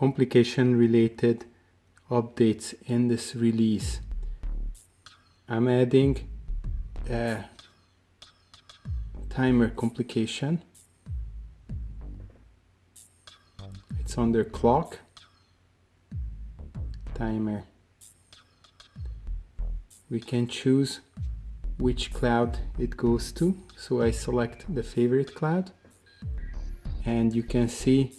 complication related updates in this release. I'm adding a timer complication. It's under clock, timer. We can choose which cloud it goes to. So I select the favorite cloud and you can see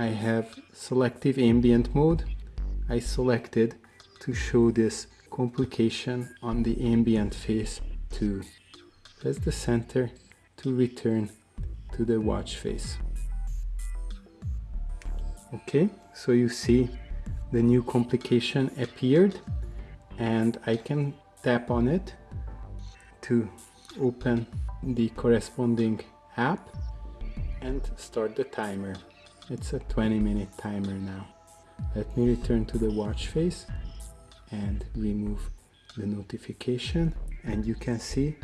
I have selective ambient mode. I selected to show this complication on the ambient face too. Press the center to return to the watch face. Okay, so you see the new complication appeared and I can tap on it to open the corresponding app and start the timer. It's a 20 minute timer now. Let me return to the watch face and remove the notification and you can see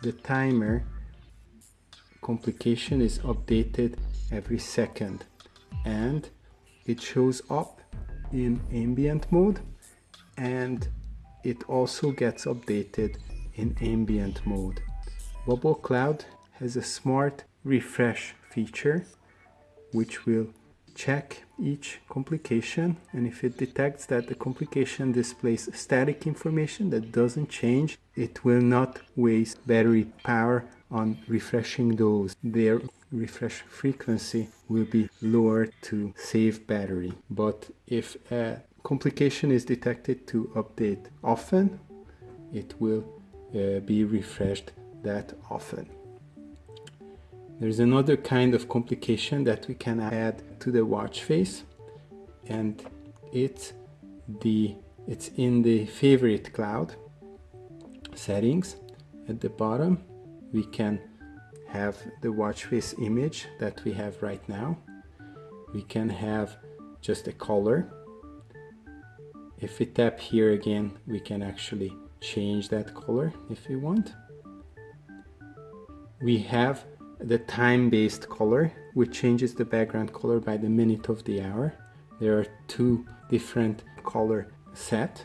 the timer complication is updated every second and it shows up in ambient mode and it also gets updated in ambient mode. Bubble Cloud has a smart refresh feature which will check each complication and if it detects that the complication displays static information that doesn't change it will not waste battery power on refreshing those their refresh frequency will be lowered to save battery but if a complication is detected to update often, it will uh, be refreshed that often. There's another kind of complication that we can add to the watch face and it's the it's in the favorite cloud settings. At the bottom we can have the watch face image that we have right now. We can have just a color. If we tap here again, we can actually change that color if we want. We have the time-based color, which changes the background color by the minute of the hour. There are two different color set.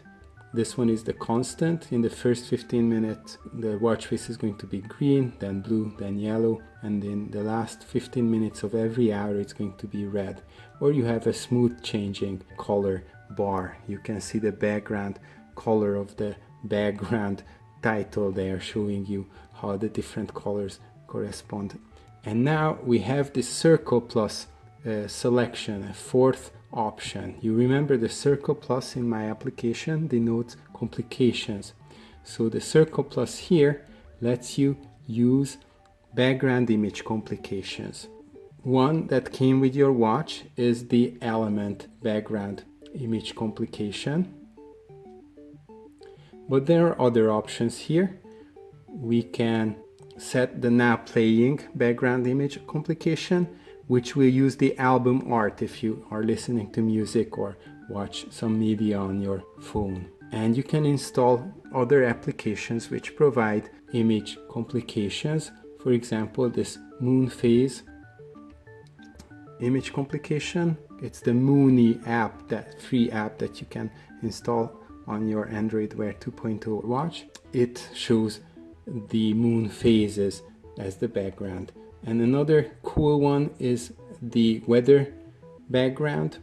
This one is the constant. In the first 15 minutes, the watch face is going to be green, then blue, then yellow, and in the last 15 minutes of every hour, it's going to be red. Or you have a smooth changing color bar you can see the background color of the background title there showing you how the different colors correspond and now we have this circle plus uh, selection a fourth option you remember the circle plus in my application denotes complications so the circle plus here lets you use background image complications one that came with your watch is the element background image complication. But there are other options here. We can set the now playing background image complication, which will use the album art if you are listening to music or watch some media on your phone. And you can install other applications which provide image complications. For example, this moon phase image complication it's the Mooney app, that free app that you can install on your Android Wear 2.0 watch. It shows the moon phases as the background. And another cool one is the weather background.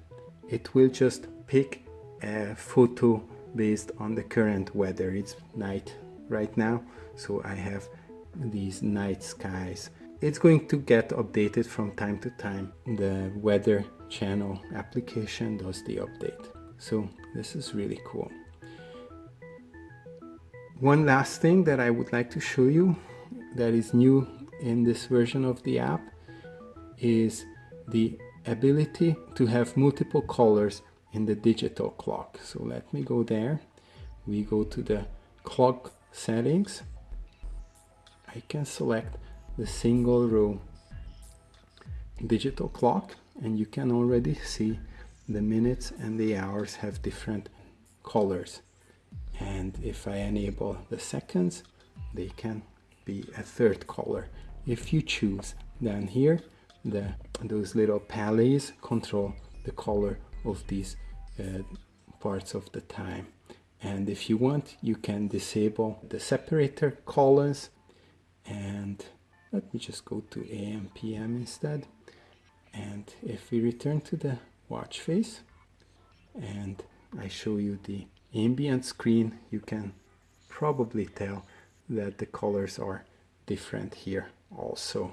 It will just pick a photo based on the current weather. It's night right now, so I have these night skies. It's going to get updated from time to time. The weather channel application does the update. So this is really cool. One last thing that I would like to show you that is new in this version of the app is the ability to have multiple colors in the digital clock. So let me go there. We go to the clock settings. I can select the single row digital clock and you can already see the minutes and the hours have different colors and if I enable the seconds they can be a third color. If you choose down here the those little palettes control the color of these uh, parts of the time. And if you want you can disable the separator colors. And let me just go to AM PM instead. And if we return to the watch face and I show you the ambient screen you can probably tell that the colors are different here also